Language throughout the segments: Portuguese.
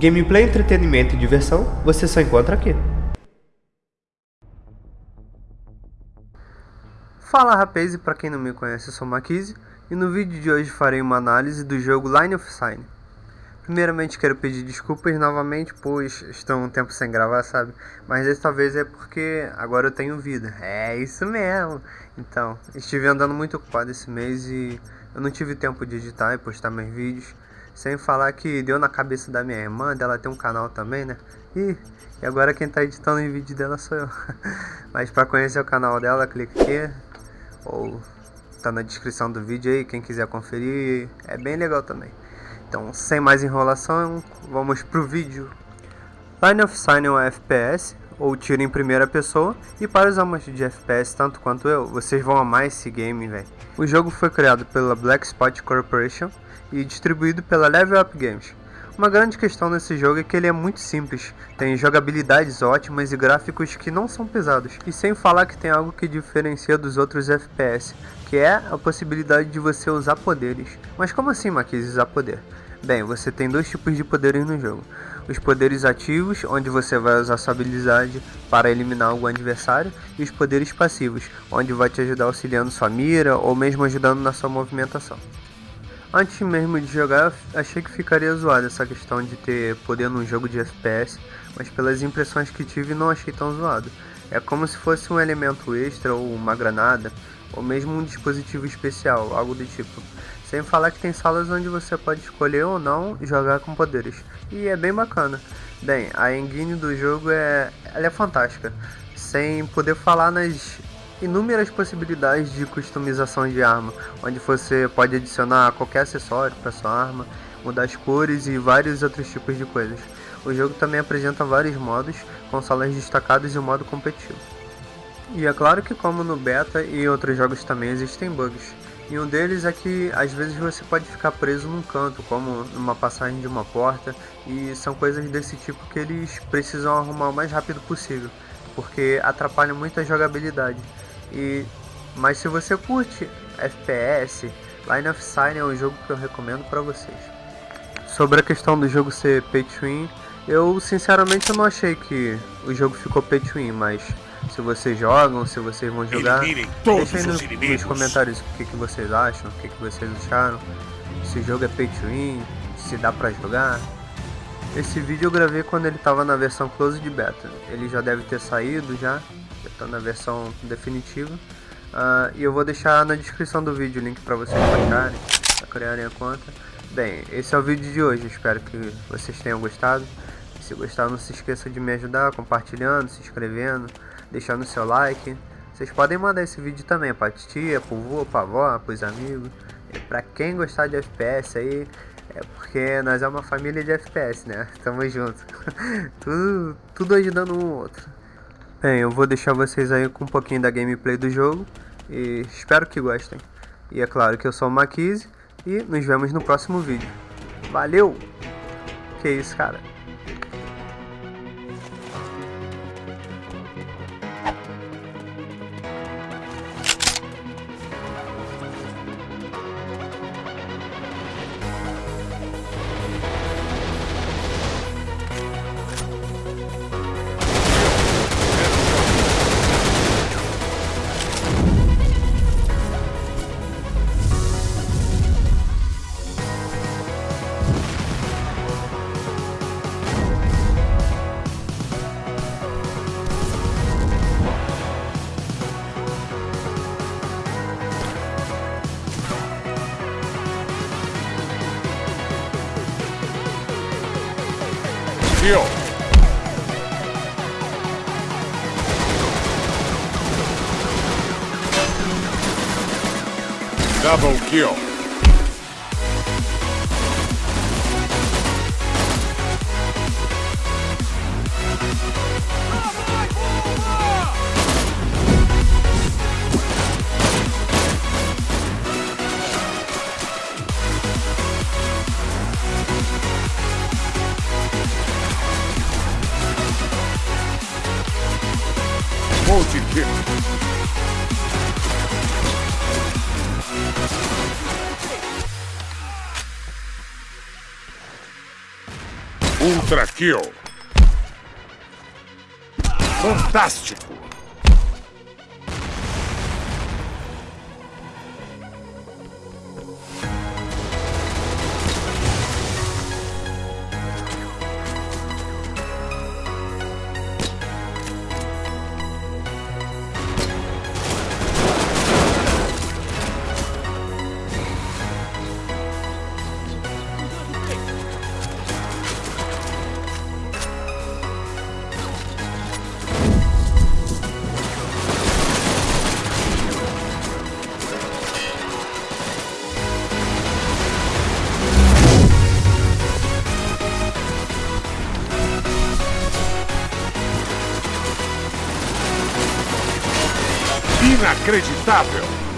Gameplay, entretenimento e diversão você só encontra aqui. Fala rapaz, e pra quem não me conhece eu sou Maquise e no vídeo de hoje farei uma análise do jogo Line of Sign. Primeiramente quero pedir desculpas novamente, pois estou um tempo sem gravar, sabe? Mas dessa vez é porque agora eu tenho vida. É isso mesmo. Então, estive andando muito ocupado esse mês e eu não tive tempo de editar e postar meus vídeos. Sem falar que deu na cabeça da minha irmã, dela tem um canal também, né? E, e agora quem tá editando o vídeo dela sou eu. Mas para conhecer o canal dela, clique aqui. Ou tá na descrição do vídeo aí, quem quiser conferir. É bem legal também. Então, sem mais enrolação, vamos pro vídeo. Line of Sign é um FPS, ou tiro em primeira pessoa, e para os amantes de FPS tanto quanto eu, vocês vão amar esse game, velho. O jogo foi criado pela Black Spot Corporation e distribuído pela Level Up Games. Uma grande questão nesse jogo é que ele é muito simples, tem jogabilidades ótimas e gráficos que não são pesados, e sem falar que tem algo que diferencia dos outros FPS, que é a possibilidade de você usar poderes. Mas como assim, Marquise, usar poder? Bem, você tem dois tipos de poderes no jogo. Os poderes ativos, onde você vai usar sua habilidade para eliminar algum adversário, e os poderes passivos, onde vai te ajudar auxiliando sua mira ou mesmo ajudando na sua movimentação. Antes mesmo de jogar, achei que ficaria zoado essa questão de ter poder num jogo de FPS, mas pelas impressões que tive não achei tão zoado. É como se fosse um elemento extra ou uma granada, ou mesmo um dispositivo especial, algo do tipo. Sem falar que tem salas onde você pode escolher ou não jogar com poderes. E é bem bacana. Bem, a engine do jogo é, ela é fantástica. Sem poder falar nas inúmeras possibilidades de customização de arma, onde você pode adicionar qualquer acessório para sua arma, mudar as cores e vários outros tipos de coisas. O jogo também apresenta vários modos, com salas destacadas e o modo competitivo. E é claro que como no beta e outros jogos também existem bugs. E um deles é que às vezes você pode ficar preso num canto, como numa passagem de uma porta, e são coisas desse tipo que eles precisam arrumar o mais rápido possível, porque atrapalham muito a jogabilidade. E mas se você curte FPS, Line of Sign é um jogo que eu recomendo para vocês. Sobre a questão do jogo ser pay to win, eu sinceramente eu não achei que o jogo ficou pay to win, mas se vocês jogam, se vocês vão jogar. No, nos comentários o que, que vocês acham, o que, que vocês acharam. Se o jogo é pay to win, se dá pra jogar. Esse vídeo eu gravei quando ele estava na versão closed beta. Ele já deve ter saído já, já está na versão definitiva. Uh, e eu vou deixar na descrição do vídeo o link para vocês baixarem, para criarem a conta. Bem, esse é o vídeo de hoje, espero que vocês tenham gostado. Se gostar, não se esqueça de me ajudar compartilhando, se inscrevendo, deixando seu like. Vocês podem mandar esse vídeo também pra tia, pro vô, pra avó, pros amigos. E pra quem gostar de FPS aí, é porque nós é uma família de FPS, né? Tamo junto. tudo, tudo ajudando um outro. Bem, eu vou deixar vocês aí com um pouquinho da gameplay do jogo. E espero que gostem. E é claro que eu sou o Maquise. E nos vemos no próximo vídeo. Valeu! Que isso, cara. Kill. Double kill. vou te. Ultra Kill. Fantástico! Inacreditável!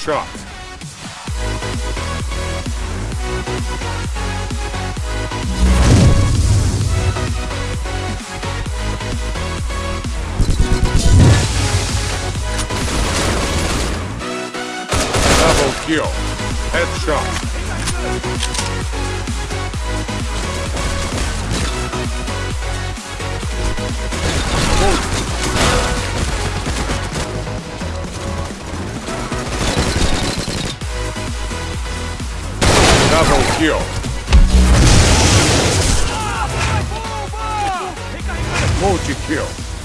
Headshot. Double kill. Headshot. Double kill. Multi kill.